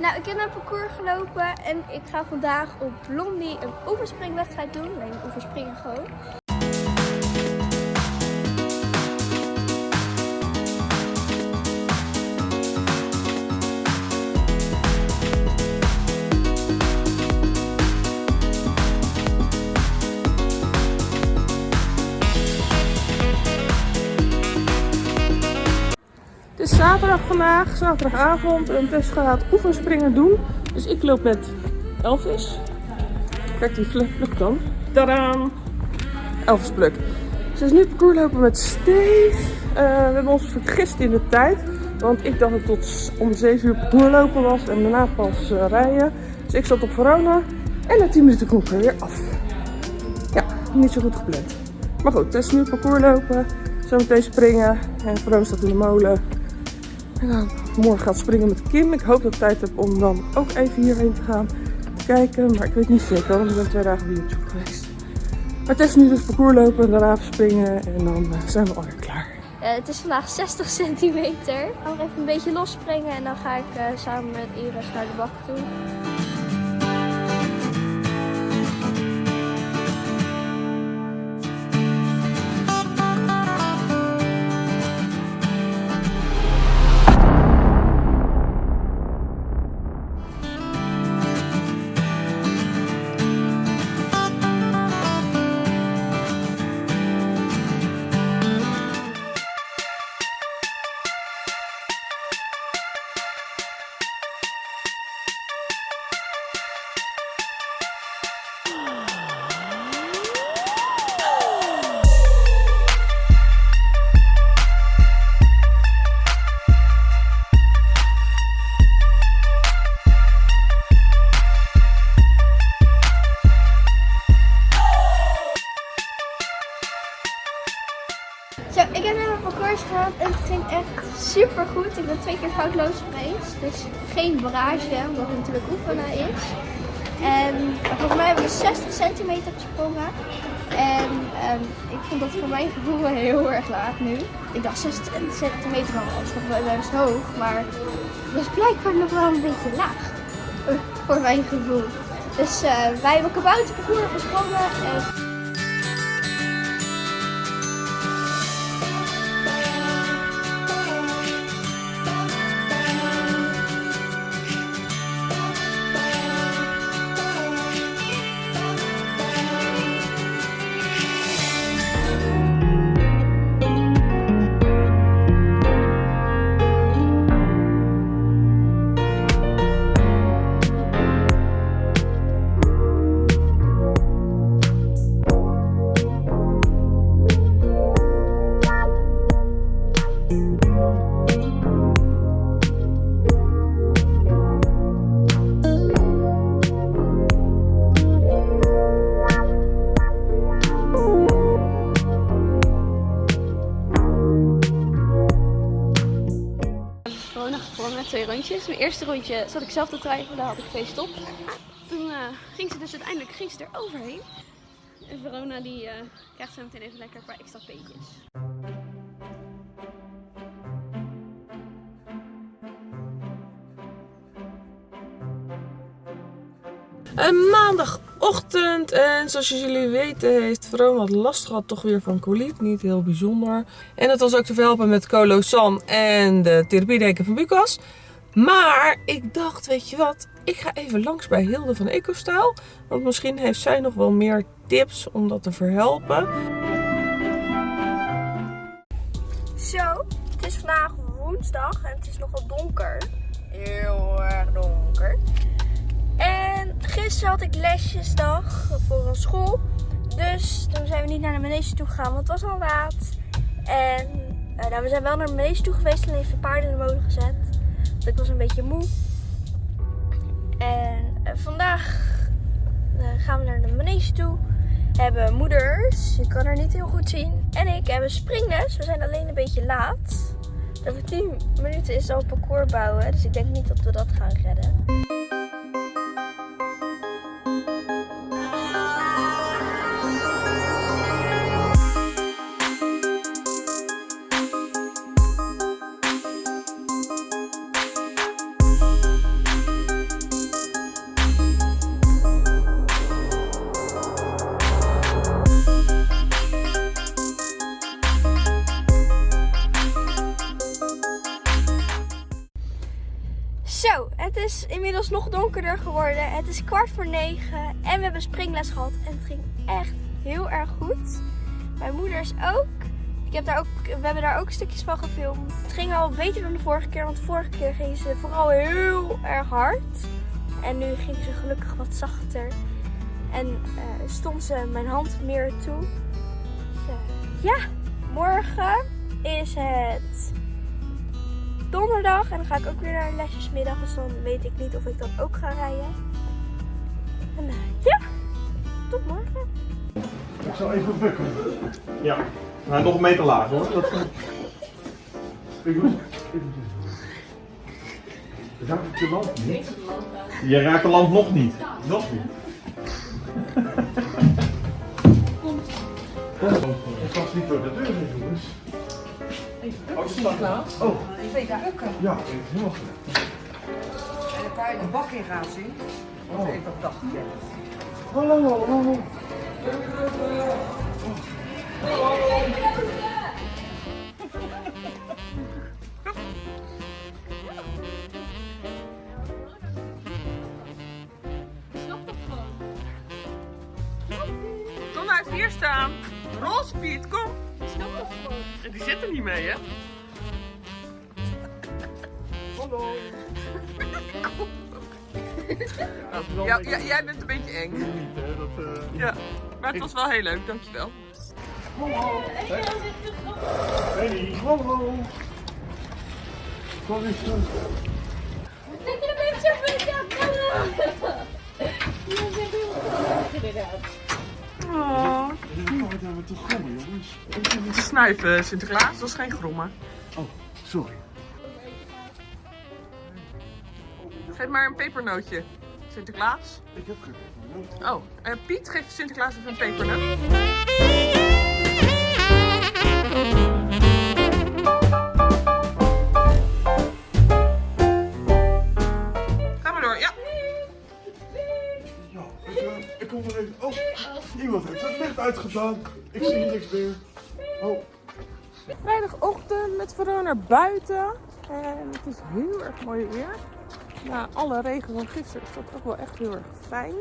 Nou, ik heb naar parcours gelopen en ik ga vandaag op Blondie een oeverspringwedstrijd doen. Nee, een oeverspringen gewoon. Zaterdag vandaag, zaterdagavond. En Tess gaat oefenspringen doen. Dus ik loop met Elvis. Kijk, die pluk dan. Tadaan! Elvis pluk. Ze is nu parcours lopen met Steve. Eh, we hebben ons vergist in de tijd. Want ik dacht dat het tot om 7 uur parcours lopen was. En daarna pas eh, rijden. Dus ik zat op Verona. En na 10 minuten kom ik er weer af. Ja, niet zo goed gepland. Maar goed, Tess nu parcours lopen. Zometeen springen. En Verona staat in de molen. En dan morgen gaat springen met Kim. Ik hoop dat ik tijd heb om dan ook even hierheen te gaan kijken. Maar ik weet niet zeker, want ik ben twee dagen op YouTube geweest. Maar het is nu dus parcours lopen en daarna springen. En dan eh, zijn we alweer klaar. Eh, het is vandaag 60 centimeter. Ik ga nog even een beetje losspringen en dan ga ik eh, samen met Iris naar de bak toe. Ik ben twee keer foutloos geweest. Dus geen barrage, omdat het natuurlijk oefenen is. En volgens mij hebben we 60 centimeter gesprongen. En ehm, ik vond dat voor mijn gevoel heel erg laag nu. Ik dacht 60 centimeter was nog wel best hoog, maar dat is blijkbaar nog wel een beetje laag. eh, Voor mijn gevoel. Dus eh, wij hebben kabouterparcours gesprongen. En twee rondjes. Mijn eerste rondje zat ik zelf te twijfelen, had ik twee stop. Toen eh, ging ze dus uiteindelijk ging ze er overheen. En Verona die eh, krijgt zo meteen even lekker een paar extra peetjes. Een maandagochtend en zoals jullie weten heeft Verona wat last gehad toch weer van coliet. Niet heel bijzonder. En dat was ook te verhelpen met Colosan en de therapiedeken van Bucas. Maar ik dacht, weet je wat, ik ga even langs bij Hilde van EcoStyle. Want misschien heeft zij nog wel meer tips om dat te verhelpen. Zo, het is vandaag woensdag en het is nogal donker. Heel erg donker. En gisteren had ik lesjesdag voor een school. Dus toen zijn we niet naar de manege toe gegaan, want het was al laat. En nou, we zijn wel naar de manege toe geweest en even paarden in de molen gezet. Want ik was een beetje moe. En eh, vandaag eh, gaan we naar de manege toe. Hebben moeders, je kan haar niet heel goed zien. En ik hebben springles. We zijn alleen een beetje laat. Over 10 minuten is al parcours bouwen. Dus ik denk niet dat we dat gaan redden. Is nog donkerder geworden. Het is kwart voor negen en we hebben springles gehad. En het ging echt heel erg goed. Mijn moeder is ook. Ik heb daar ook we hebben daar ook stukjes van gefilmd. Het ging al beter dan de vorige keer, want de vorige keer ging ze vooral heel erg hard. En nu ging ze gelukkig wat zachter. En uh, stond ze mijn hand meer toe. Dus, uh, ja, morgen is het donderdag. En dan ga ik ook weer naar een lesjesmiddag. Dus dan weet ik niet of ik dan ook ga rijden. En uh, ja, tot morgen. Ik zal even bukken. Ja, nog een meter laag hoor. Dat. Ik moet... Raak ik de lamp niet? Je raakt de lamp nog niet. Nog niet. Ik was niet door de deur heen, jongens. Oh, Sinterklaas. Oh, Twee bukken. ja, even helemaal goed. En dan kan je de bak in gaan zien. Want ik dat dacht ik. Hallo, hallo, hallo. Kom even hier staan. Roze Piet, kom. En die zit er niet mee, hè? Hallo. Ja, ja, jij bent een beetje eng. Niet, hè? Dat, eh, Ja, maar het was wel heel leuk, dankjewel. Hallo. Hey, hallo. Kom eens terug. Oh. Oh, wat hebben we toch grommen, jongens. Te snuiven, Sinterklaas, dat is geen grommen. Oh, sorry. Geef maar een pepernootje. Sinterklaas. Ik heb geen nood. Oh, eh, Piet geeft Sinterklaas even een pepernoot. Ik zie niks meer. Oh, Vrijdagochtend met Verona naar buiten. En het is heel erg mooi weer. Na alle regen van gisteren is dat ook wel echt heel erg fijn.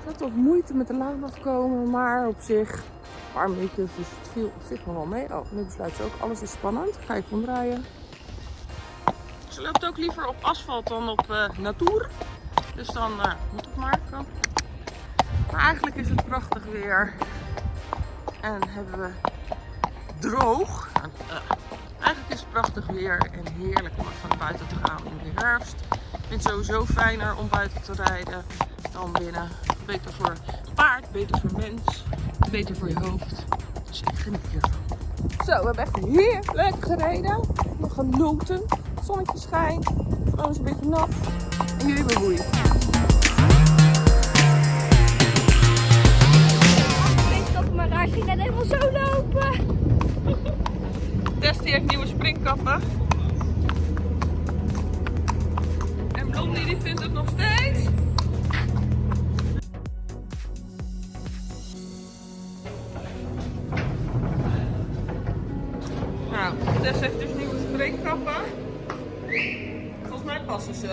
Ik had wat moeite met de laan afkomen, maar op zich warm weetjes, dus het viel op zich nog wel mee. Oh, nu besluit ze ook, alles is spannend. Ga even omdraaien. Ze loopt ook liever op asfalt dan op eh natuur. Dus dan eh, moet het maar. Maar eigenlijk is het prachtig weer. En hebben we droog. En, eh, eigenlijk is het prachtig weer en heerlijk om naar buiten te gaan in de herfst. Ik vind het sowieso fijner om buiten te rijden dan binnen. Beter voor paard, beter voor mens, beter voor je hoofd. Dus ik geniet hiervan. Zo, we hebben echt heerlijk gereden. Nog genoten. Zonnetje schijnt. Alles een beetje nat. En jullie bewoeien. Raar ging net helemaal zo lopen. Die heeft nieuwe springkappen. En Blondie die vindt het nog steeds. Nou, Tess heeft dus nieuwe springkappen. Volgens mij passen ze.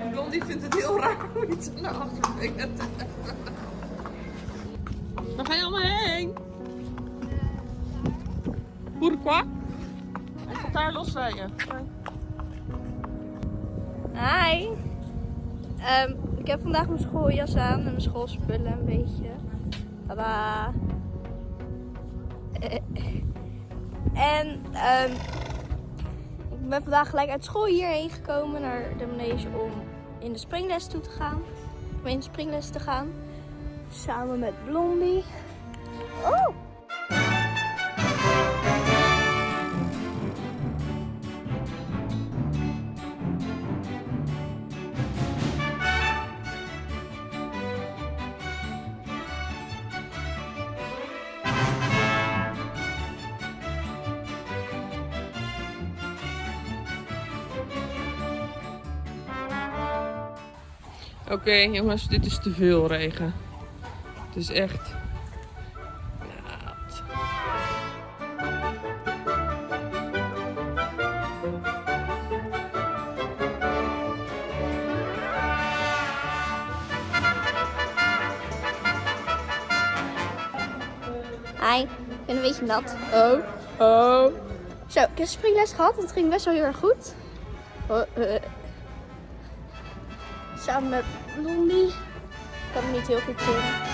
En Blondie vindt het heel raar om iets naar achter te hebben. Waar ga je allemaal heen? Pourquoi? Hij gaat daar losrijden. Hi. Ehm, ik heb vandaag mijn schooljas aan en mijn schoolspullen een beetje. Tada. En ehm, ik ben vandaag gelijk uit school hierheen gekomen naar de manege om in de springles toe te gaan. Om in de springles te gaan. Samen met Blondie. Oh! Oké jongens, dit is te veel regen. Het is echt Hi, ik ben een beetje nat. Oh, oh. Zo, ik heb springles gehad en het ging best wel heel erg goed. Oh, eh, samen met Blondie. Kan het niet heel goed zien.